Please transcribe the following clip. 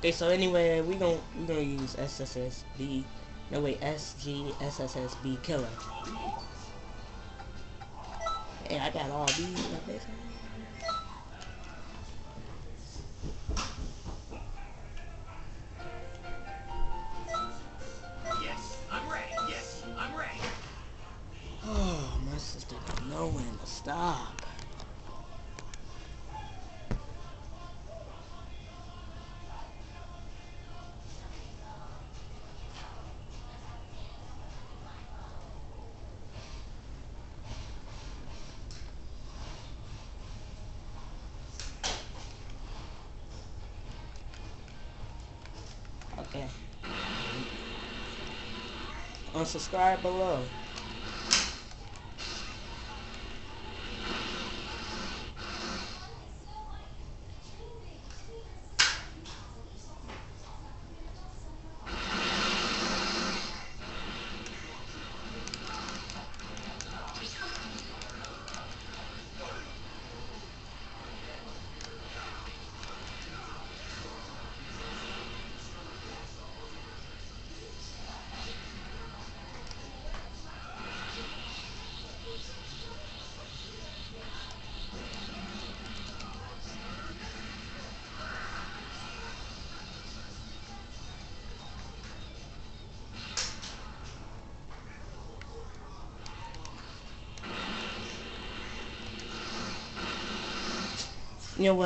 Okay, so anyway, we gon' we gonna use SSSB. No wait, SGSSSB killer. Hey, I got all these. Yes, I'm ready. Yes, I'm ready. Oh, my sister don't know when to stop. Okay. Unsubscribe below. You know what?